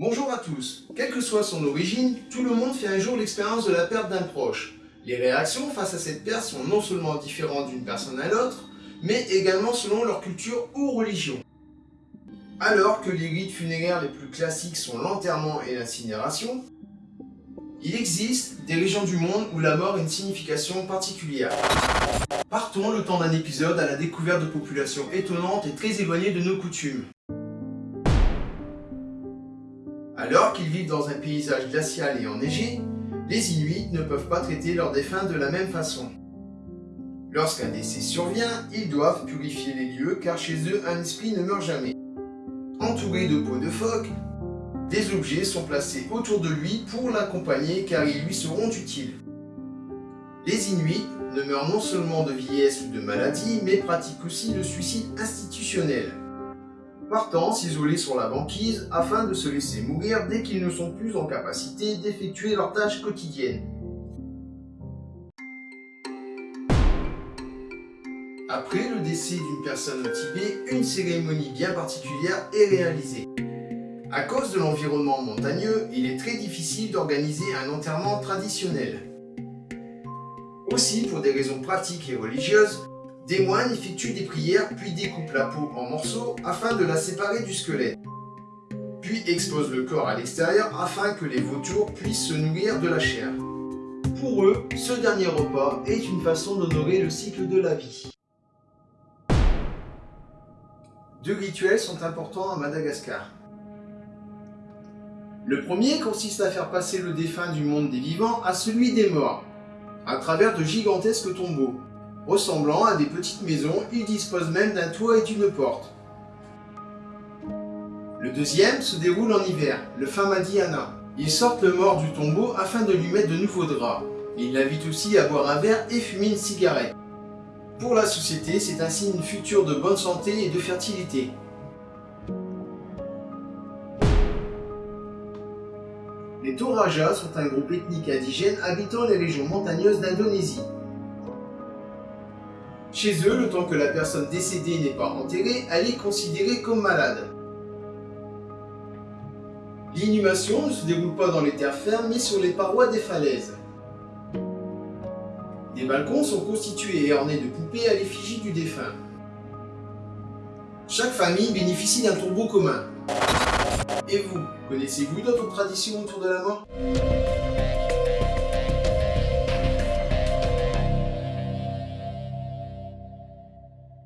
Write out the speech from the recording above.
Bonjour à tous. Quelle que soit son origine, tout le monde fait un jour l'expérience de la perte d'un proche. Les réactions face à cette perte sont non seulement différentes d'une personne à l'autre, mais également selon leur culture ou religion. Alors que les rites funéraires les plus classiques sont l'enterrement et l'incinération, il existe des régions du monde où la mort a une signification particulière. Partons le temps d'un épisode à la découverte de populations étonnantes et très éloignées de nos coutumes. Alors qu'ils vivent dans un paysage glacial et enneigé, les Inuits ne peuvent pas traiter leurs défunts de la même façon. Lorsqu'un décès survient, ils doivent purifier les lieux car chez eux un esprit ne meurt jamais. Entouré de peaux de phoque, des objets sont placés autour de lui pour l'accompagner car ils lui seront utiles. Les Inuits ne meurent non seulement de vieillesse ou de maladie, mais pratiquent aussi le suicide institutionnel. Partant s'isoler sur la banquise afin de se laisser mourir dès qu'ils ne sont plus en capacité d'effectuer leurs tâches quotidiennes. Après le décès d'une personne Tibet, une cérémonie bien particulière est réalisée. À cause de l'environnement montagneux, il est très difficile d'organiser un enterrement traditionnel. Aussi, pour des raisons pratiques et religieuses, des moines effectuent des prières puis découpent la peau en morceaux afin de la séparer du squelette. Puis exposent le corps à l'extérieur afin que les vautours puissent se nourrir de la chair. Pour eux, ce dernier repas est une façon d'honorer le cycle de la vie. Deux rituels sont importants à Madagascar. Le premier consiste à faire passer le défunt du monde des vivants à celui des morts, à travers de gigantesques tombeaux. Ressemblant à des petites maisons, ils disposent même d'un toit et d'une porte. Le deuxième se déroule en hiver, le Famadiana. Ils sortent le mort du tombeau afin de lui mettre de nouveaux draps. Ils l'invitent aussi à boire un verre et fumer une cigarette. Pour la société, c'est un signe futur de bonne santé et de fertilité. Les Toraja sont un groupe ethnique indigène habitant les régions montagneuses d'Indonésie. Chez eux, le temps que la personne décédée n'est pas enterrée, elle est considérée comme malade. L'inhumation ne se déroule pas dans les terres fermes, mais sur les parois des falaises. Des balcons sont constitués et ornés de poupées à l'effigie du défunt. Chaque famille bénéficie d'un tombeau commun. Et vous, connaissez-vous d'autres traditions autour de la mort?